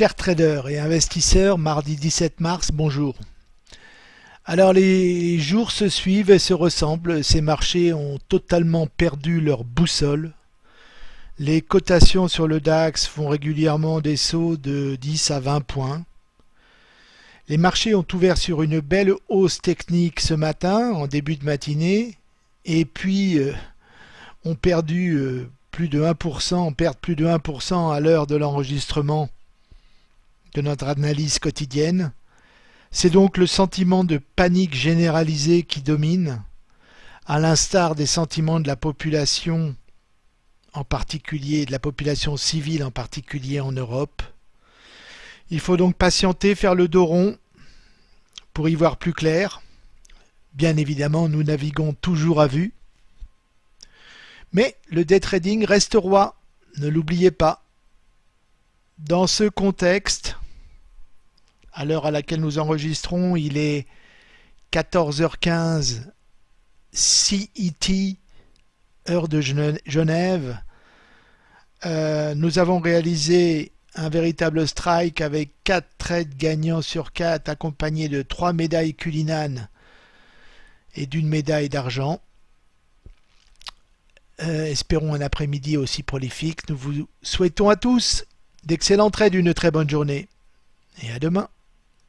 Chers traders et investisseurs, mardi 17 mars, bonjour. Alors les jours se suivent et se ressemblent, ces marchés ont totalement perdu leur boussole. Les cotations sur le DAX font régulièrement des sauts de 10 à 20 points. Les marchés ont ouvert sur une belle hausse technique ce matin, en début de matinée, et puis euh, ont perdu euh, plus de 1%, perdent plus de 1% à l'heure de l'enregistrement de notre analyse quotidienne. C'est donc le sentiment de panique généralisée qui domine, à l'instar des sentiments de la population en particulier, de la population civile en particulier en Europe. Il faut donc patienter, faire le dos rond pour y voir plus clair. Bien évidemment, nous naviguons toujours à vue. Mais le day trading reste roi, ne l'oubliez pas. Dans ce contexte, à l'heure à laquelle nous enregistrons, il est 14h15 CET, heure de Genève. Euh, nous avons réalisé un véritable strike avec 4 trades gagnants sur 4 accompagnés de 3 médailles Cullinan et d'une médaille d'argent. Euh, espérons un après-midi aussi prolifique. Nous vous souhaitons à tous d'excellents trades, une très bonne journée et à demain.